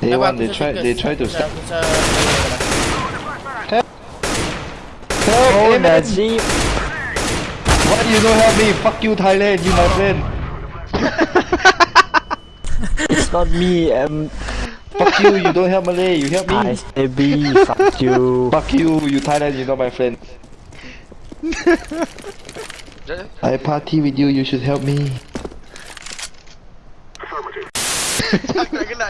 Day Dapat one, they rasa try, they try to stop. rasa- Help! Oh, Amen. Najib. Why you don't help me? Fuck you, Thailand, you my friend. It's not me. Um, Fuck you, you don't help Malay, you help me. Ice baby. Fuck you. Fuck you, you Thailand, you not my friend. I party with you, you should help me. Tak nak kena.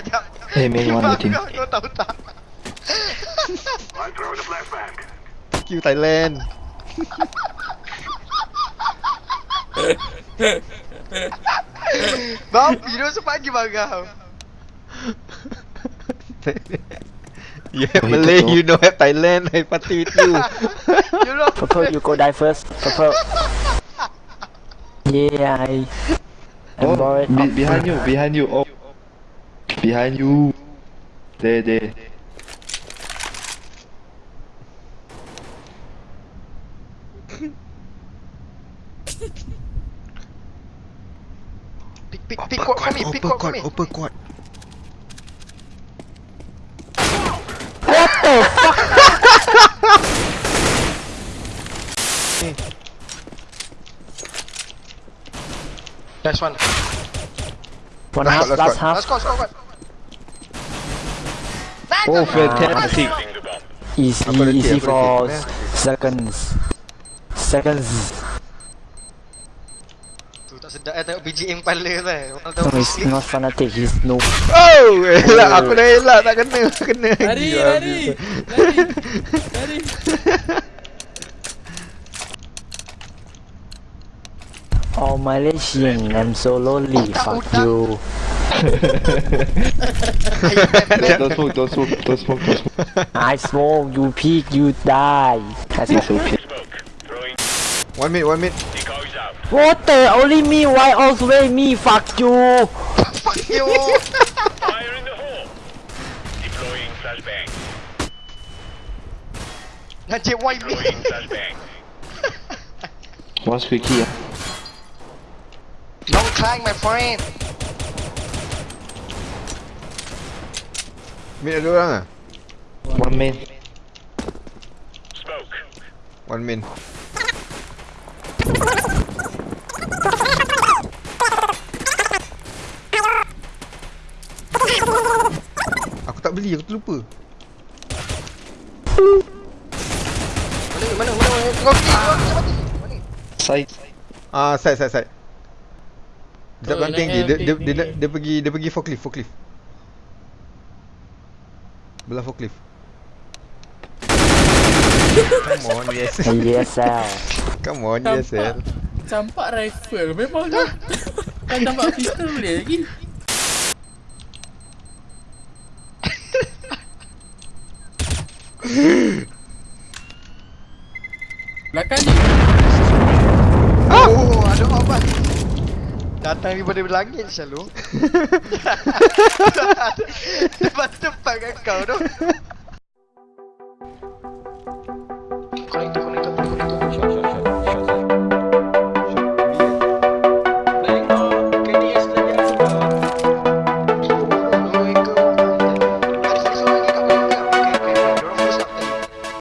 Hey, man, you want anything? Kau tahu tak? You Thailand. Bang, video sepagi bangau. You have Wait, Malay, you know have Thailand. I party with you. You know. Purple, you go die first. Purple. Yeah, I. I'm Oh, bored. be, behind you, behind you. Oh, behind you. There, there. Pick pick pick quad for me, pick quad for me. upper quad. Nice one. One Last half, squad, last last squad. half. Let's go, let's go, let's go. Oh, fantastic. Easy, Apa lagi, easy apa for lagi? s- seconds. Seconds. Tu tak sedap eh tengok BGM kepala tu eh. Orang tahu No, he's not fanatic. He's noob. Oh, elak. Aku dah elak. Tak kena. Kena lagi. Lari, Habis. lari. Lari. Lari. Oh, Malaysian. I'm so lonely. Fuck you. Don't smoke, don't smoke, don't smoke, don't smoke. I smoke. You peek. You die. I It's smoke. okay. One minute, one minute. What the? Only me. Why always me? Fuck you. Fuck you. Fire in the hole! Deploying flashbang. Najib why me? Deploying flashbang. What's quickie? ah? Long climb my friend. Mid ada orang ah? One man. Smoke. One min. Aku tak beli, aku terlupa. Mana mana mana mana. Kau pergi, kau macam mati. Mana? Side. Ah, side side side. Dia tak Oh, dia, dia, dia, dia, dia, dia pergi dia pergi forklift, forklift. Belah forklift. Come on, yes. ESL. Come on, yes. Campak. Campak rifle. Memang tu. Kan campak pistol boleh lagi. Belakang ni. Oh, ada apa? Datang daripada langit selalu. Depan tempat kat kau tu.